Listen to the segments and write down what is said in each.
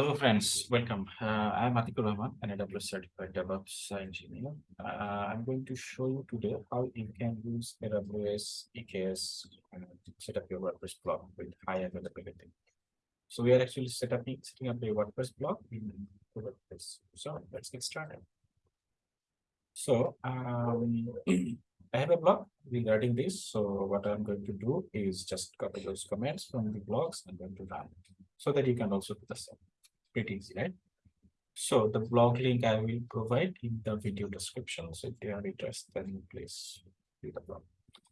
Hello, friends. Welcome. Uh, I'm Atikur Rahman, an AWS certified DevOps engineer. Uh, I'm going to show you today how you can use AWS EKS and set up your WordPress blog with high availability. So we are actually set up, setting up a WordPress blog in WordPress. So let's get started. So um, I have a blog regarding this. So what I'm going to do is just copy those comments from the blogs and going to run it so that you can also do the same pretty easy, right? So the blog link I will provide in the video description. So if you are interested, then please read the blog.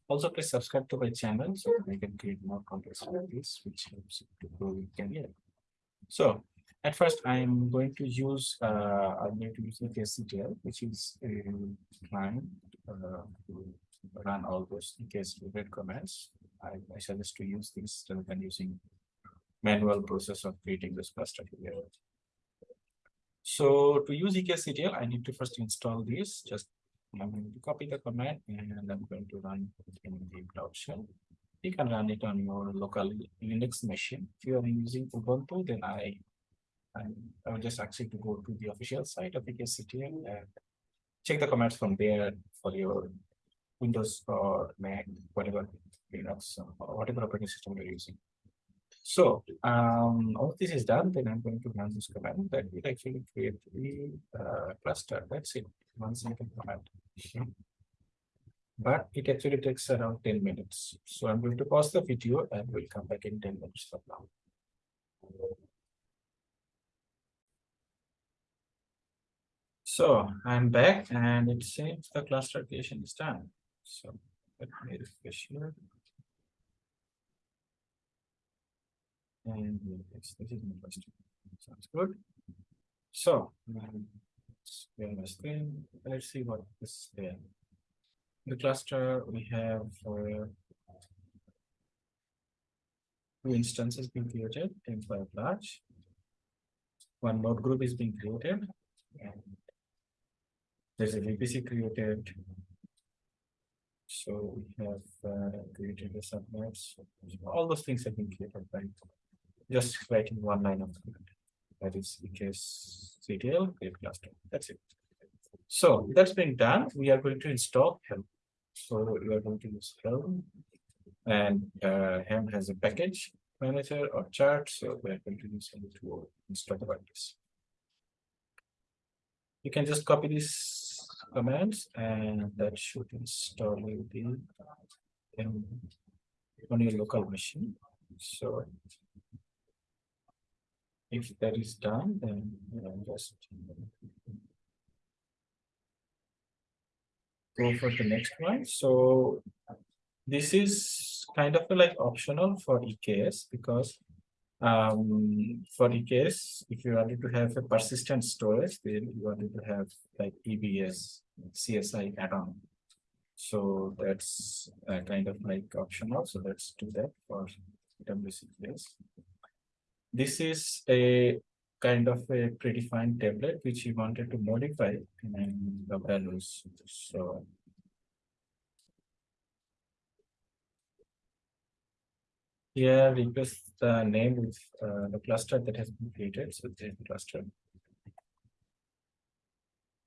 Also, please subscribe to my channel so I can create more content like this, which helps to grow your career. So at first, I'm going to use uh, I'm going to use the EKSCTL, which is a client uh, to run all those EKS related commands. I, I suggest to use this rather than using manual process of creating this cluster here. So to use EKSCTL, I need to first install this. Just I'm going to copy the command and I'm going to run it in the Cloud Shell. You can run it on your local Linux machine. If you are using Ubuntu, then I I, I will just ask you to go to the official site of EKSCTL and check the commands from there for your Windows or Mac, whatever Linux or whatever operating system you're using. So um, all this is done, then I'm going to run this command that will actually create the uh, cluster. That's it, one simple command. But it actually takes around 10 minutes. So I'm going to pause the video and we'll come back in 10 minutes from now. So I'm back and it seems the cluster creation is done. So let me refresh here. And yes, this is my question. Sounds good. So, um, my screen. Let's see what is there. The cluster we have uh, two instances being created, M5 large. One node group is being created, and there's a VPC created. So we have uh, created the subnets. All those things have been created just writing one line of code. That is EKS CTL create cluster. That's it. So that's been done. We are going to install Helm. So we are going to use Helm, and uh, Helm has a package manager or chart. So we are going to use Helm to install this. You can just copy these commands, and that should install the um, on your local machine. So if that is done, then know, just go for the next one. So this is kind of like optional for EKS because um, for EKS, if you wanted to have a persistent storage, then you wanted to have like EBS, CSI add-on. So that's uh, kind of like optional. So let's do that for WCKS this is a kind of a predefined template which we wanted to modify in the values. So here replace the name with uh, the cluster that has been created. So the cluster.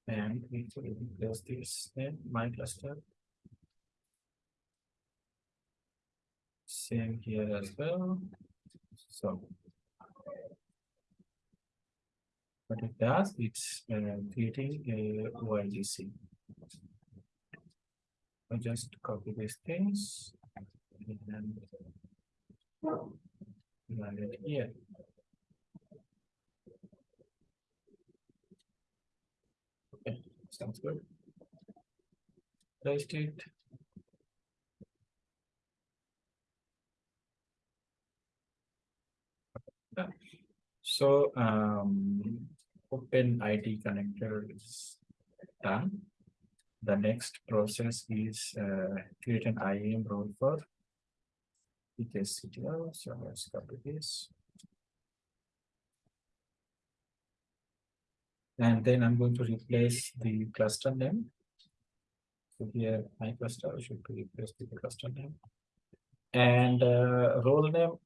And we replace this name, my cluster. Same here as well. So what it does, it's uh, creating a OIDC. I just copy these things and run it here. Okay, sounds good. Paste it. So um, OpenID connector is done. The next process is uh, create an IAM role for EKSCTL. So let's copy this. And then I'm going to replace the cluster name. So here my cluster should be replaced with the cluster name. And uh, role name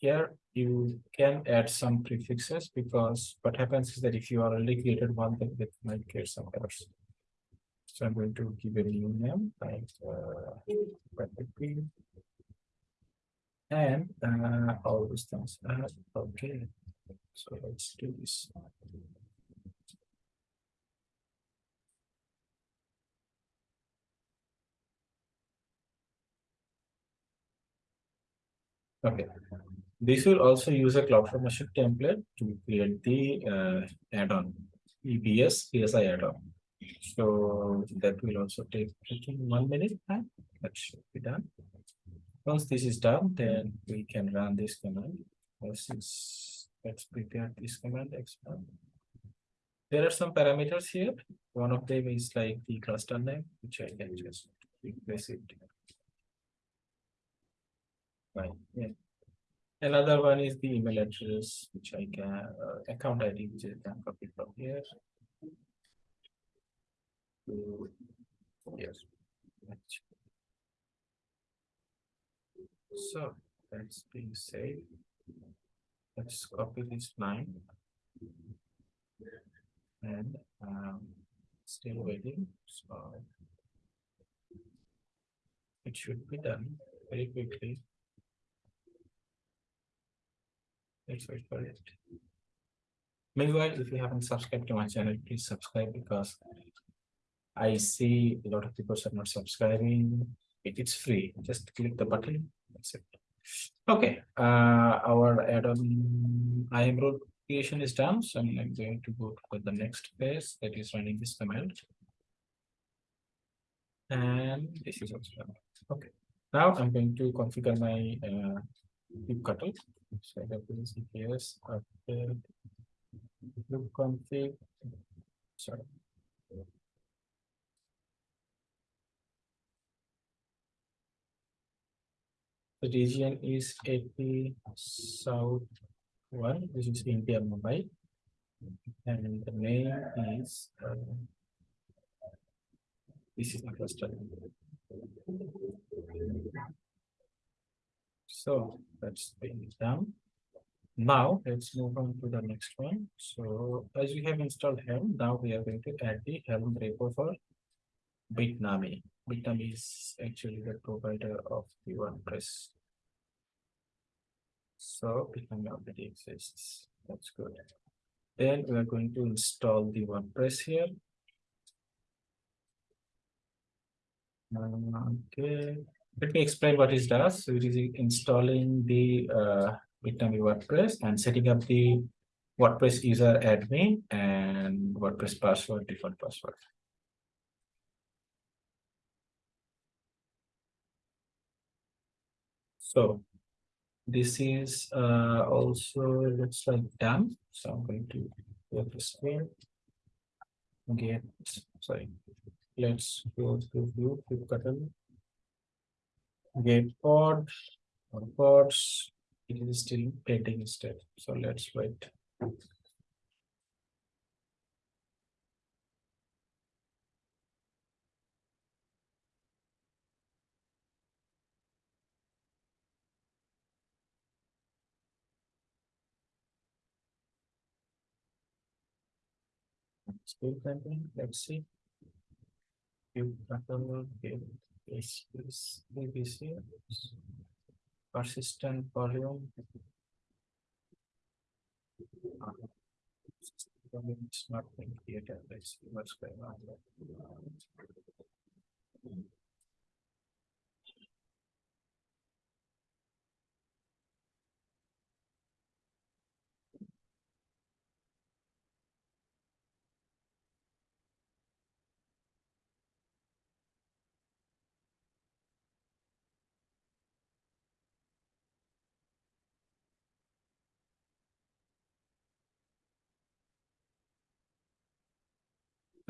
here you can add some prefixes because what happens is that if you already created one, then it might create some errors. So I'm going to give a new name like uh, and uh, all these things. Uh, okay, so let's do this. Okay, this will also use a CloudFormation template to create the uh, add-on EBS CSI add-on. So that will also take one minute time. That should be done. Once this is done, then we can run this command. Is let's prepare this command expand. There are some parameters here. One of them is like the cluster name, which I can just replace it. Right, yeah. Another one is the email address, which I can, uh, account ID, which I can copy from here. Yes. So that's being saved. Let's copy this line. And um, still waiting, so. It should be done very quickly. Let's for it. Meanwhile, if you haven't subscribed to my channel, please subscribe because I see a lot of people are not subscribing. It is free. Just click the button. That's it. Okay, uh, our add-on IAM role creation is done. So I'm going to go to the next phase that is running this command. And this is also done. Okay. Now I'm going to configure my uh, kubectl. So that is EKS update config. Sorry. The region is AP South one, this is India Mumbai. And the name is uh, this is the cluster. So that's being done. Now let's move on to the next one. So as we have installed Helm, now we are going to add the Helm repo for Bitnami. Bitnami is actually the provider of the WordPress. So Bitnami already exists. That's good. Then we are going to install the WordPress here. Uh, okay, let me explain what it does. So it is installing the uh, Bitnami WordPress and setting up the WordPress user admin and WordPress password, default password. So this is uh, also looks like done. So I'm going to go to screen. Get sorry. Let's go to view button. Get pod or pods. It is still pending step. So let's wait. Still pending. Let's see. You is is PVC persistent volume. It's not being created. Let's see what's going on.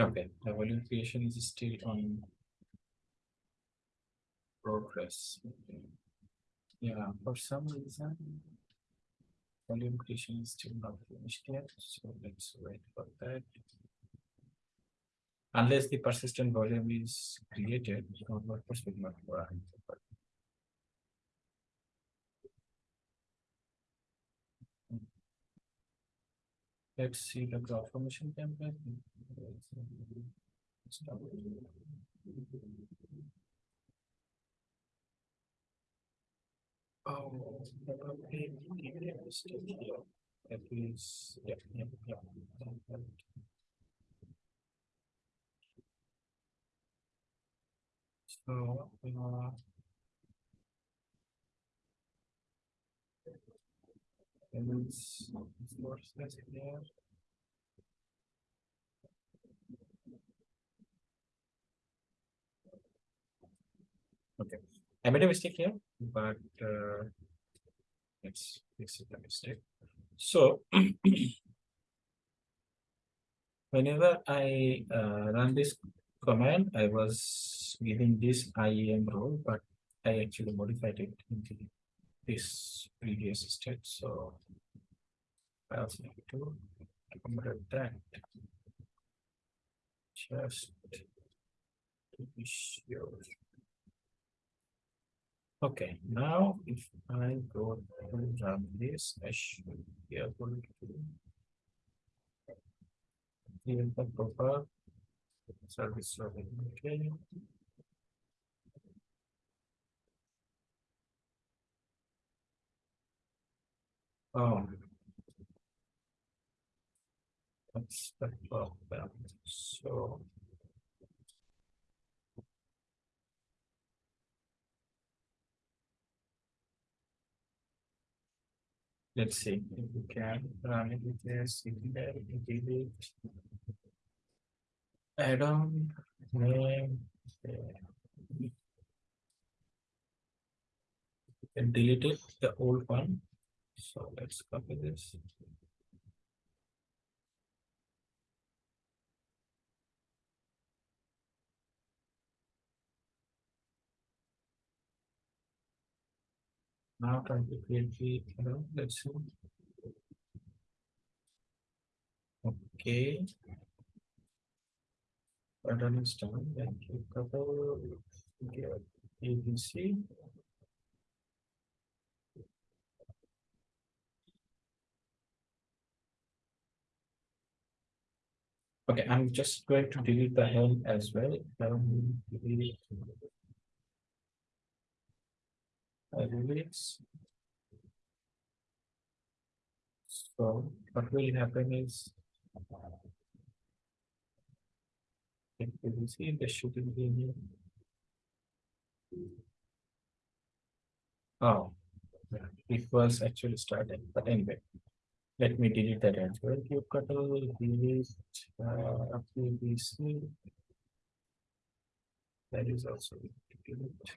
Okay, the volume creation is still on progress. Okay. Yeah, for some reason, volume creation is still not finished yet, so let's wait for that. Unless the persistent volume is created, WordPress will not run. Let's see the graph formation template. Oh, probably here. At least, yeah, yeah, yeah. So, uh. And it's, it's more specific there. Okay, I made a mistake here, but uh, let's fix it the mistake. So whenever I uh, run this command, I was giving this IAM role, but I actually modified it this previous state. So I also need to accommodate that. Just to be sure. Okay, now if I go to run this, I should be able to. Here the proper service level, okay. Oh. That's the problem, so. Let's see if we can run it with this, if there, delete. Add-on name. uh, we can delete it, the old one. So let's copy this. Now trying to create the, add-on, let's see. Okay. Add-on is done, then you couple, get PVC. Okay, I'm just going to delete the helm as well. Um. So what will happen is. If you see the shooting game. Oh, it was actually started, but anyway. Let me delete that as well. Couple delete uh PVC. That is also delete.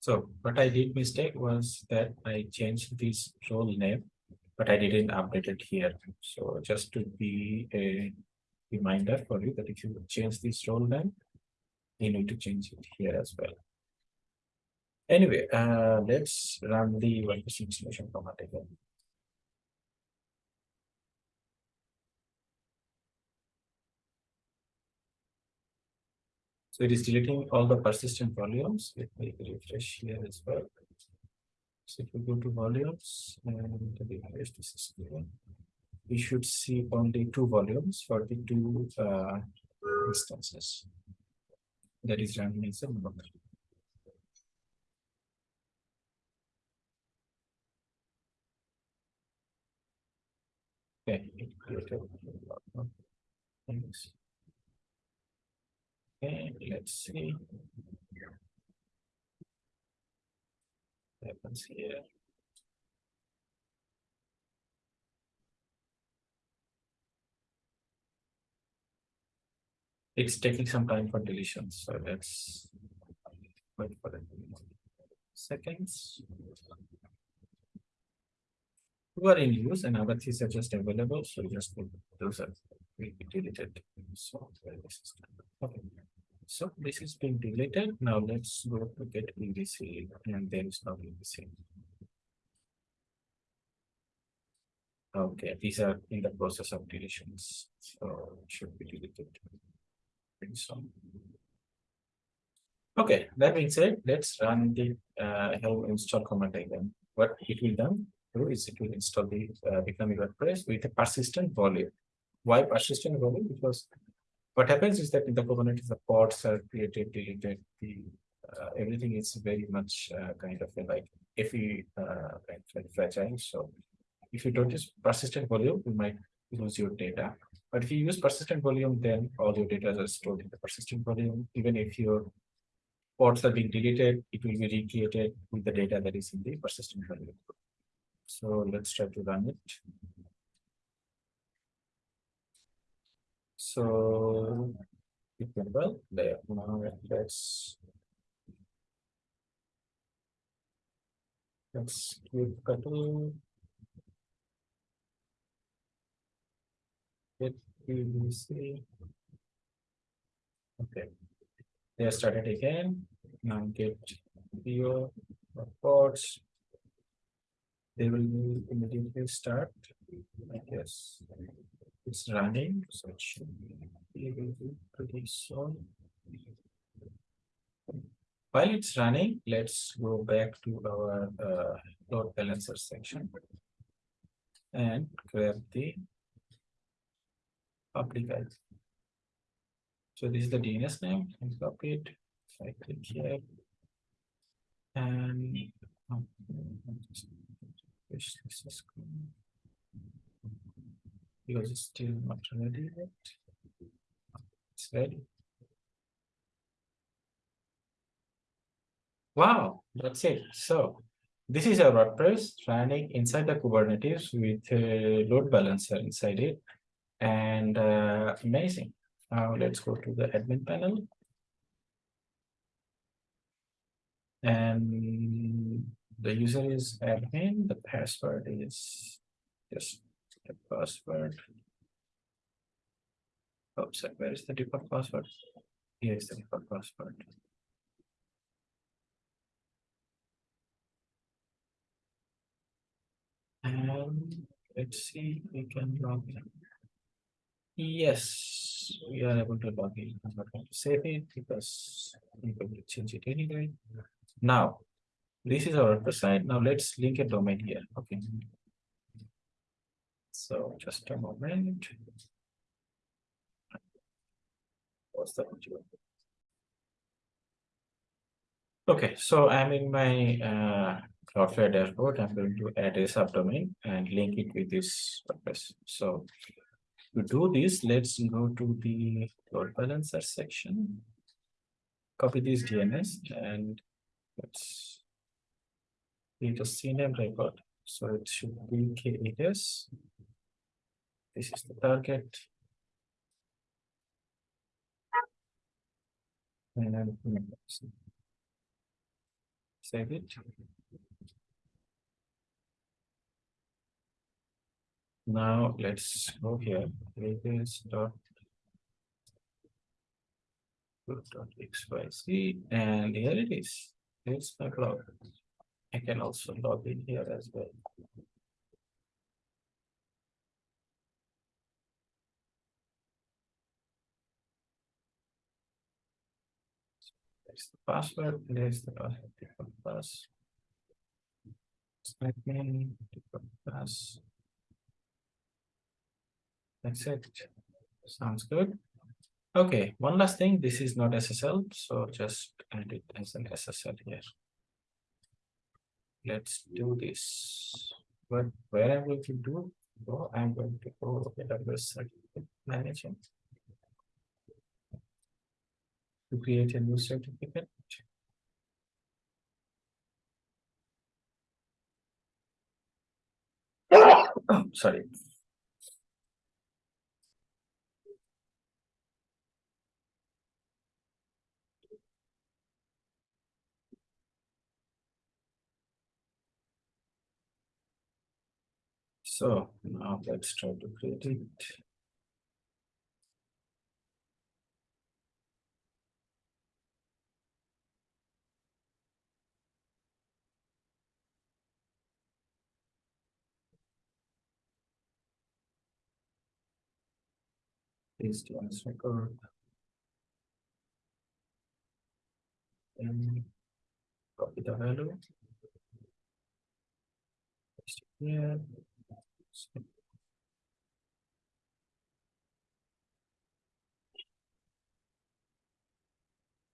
So what I did mistake was that I changed this role name, but I didn't update it here. So just to be a reminder for you that if you change this role name, you need to change it here as well. Anyway, uh, let's run the WordPress installation command again. So it is deleting all the persistent volumes. Let me refresh here as well. So if we go to volumes and refresh this is here, we should see only two volumes for the two uh, instances. That is running node. Okay. things. Okay, let's see. What Happens here. It's taking some time for deletion, so let's wait for it. Seconds. Who are in use and other things are just available, so just put those are deleted. So this is done. okay. So this is being deleted. Now let's go to get PVC and there is no PVC. Okay, these are in the process of deletions, so should be deleted soon. Okay, that being said, let's run the uh, helm install command again. What it will do is it will install the uh, becoming WordPress with a persistent volume. Why persistent volume? Because what happens is that in the Kubernetes, the pods are created, deleted, the uh, everything is very much uh, kind of like if we uh, of fragile. So if you don't use persistent volume, you might lose your data. But if you use persistent volume, then all your data are stored in the persistent volume. Even if your pods are being deleted, it will be recreated with the data that is in the persistent volume. So let's try to run it. So went well there. Now let's let's keep cutting. Get PVC. Okay. They started again. Now get video reports. They will immediately start. I guess it's running, so it should be able to pretty soon. While it's running, let's go back to our uh, load balancer section and grab the public ID. So this is the DNS name and copy it. I click here and um, this is because it's still not ready yet. It's ready. Wow, that's it. So this is our WordPress running inside the Kubernetes with a load balancer inside it and uh, amazing. Now let's go to the admin panel. And the user is admin, the password is just the password. Oh, Oops, where is the default password? Here is the default password. And let's see, we can log in. Yes, we are able to log in. I'm not going to save it because I'm going to change it anyway. Now, this is our website. Now let's link a domain here. Okay. So just a moment. What's the Okay, so I'm in my uh, Cloudflare dashboard. I'm going to add a subdomain and link it with this purpose. So to do this, let's go to the load balancer section. Copy this DNS and let's create a CNAME record. So it should be KAS. This is the target. And save it. Now let's go here. Pages dot dot xyz and here it is. Here's my blog. I can also log in here as well. There's the password. There's the password. Pass. Admin. Pass. That's it. Sounds good. Okay, one last thing. This is not SSL, so just add it as an SSL here. Let's do this. But where I'm going to do, go, I'm going to go AWS certificate manager to create a new certificate. Oh, sorry. So now let's try to create it. On this record. And copy the value. Paste it here.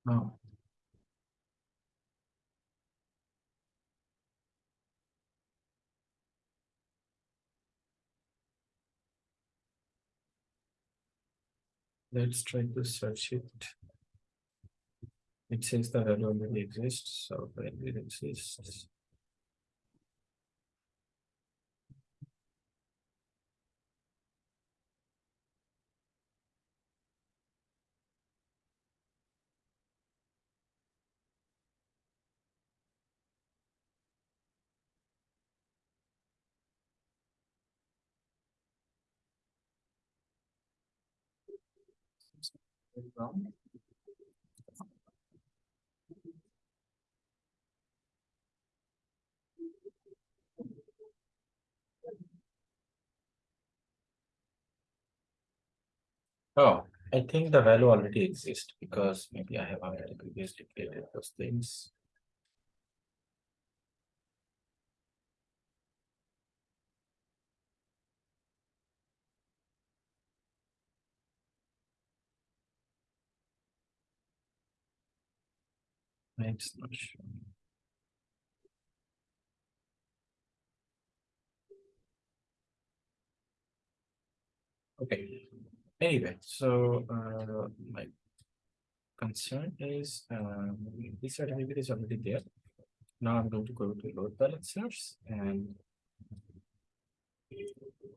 Now. Let's try to search it. It says value already exists, so when it exists. Oh, I think the value already exists because maybe I have already previously created those things. Showing. Okay, anyway, so uh my concern is this certificate is already there. Now I'm going to go to load balancers and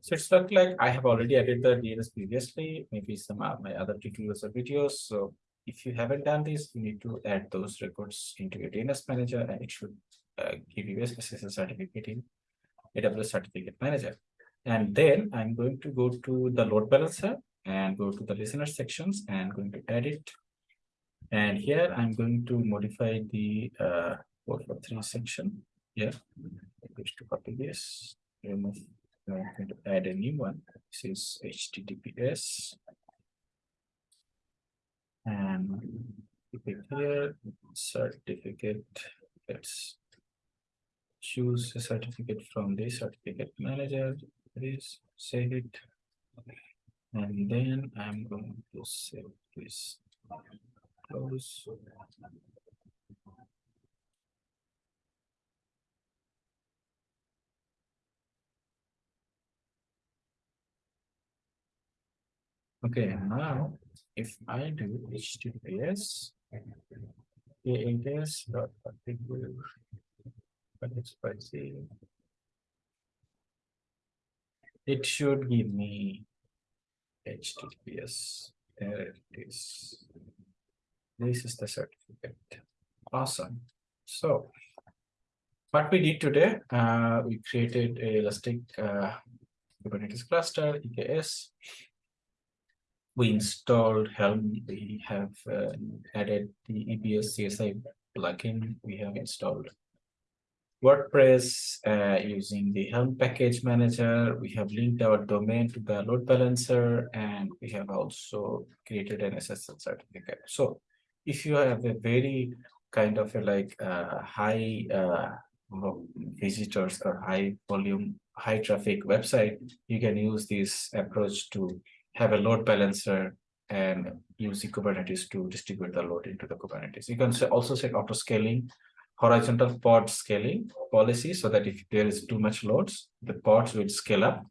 so it's not like I have already added the DNS previously, maybe some of my other tutorials or videos. So if you haven't done this, you need to add those records into your DNS manager and it should uh, give you a SSL certificate in AWS Certificate Manager. And then I'm going to go to the load balancer and go to the listener sections and going to edit. And here I'm going to modify the uh, 443 section. Yeah, I'm going to copy this, remove, I'm going to add a new one. This is HTTPS. Um, and keep it here, certificate, let's choose a certificate from the certificate manager, please save it. And then I'm going to save this. Close. Okay, now if I do HTTPS, AAS dot particular, but it's spicy. It should give me HTTPS. There it is. This is the certificate. Awesome. So what we did today, uh, we created a Elastic uh, Kubernetes cluster, EKS. We installed Helm. We have uh, added the EBS CSI plugin. We have installed WordPress uh, using the Helm package manager. We have linked our domain to the load balancer, and we have also created an SSL certificate. So if you have a very kind of a like uh, high uh, visitors or high volume, high traffic website, you can use this approach to have a load balancer and use Kubernetes to distribute the load into the Kubernetes. You can also set auto scaling, horizontal pod scaling policy so that if there is too much loads, the pods will scale up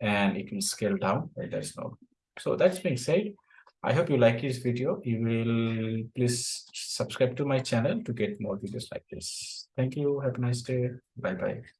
and it will scale down when there's no. So that's being said, I hope you like this video. You will please subscribe to my channel to get more videos like this. Thank you. Have a nice day. Bye bye.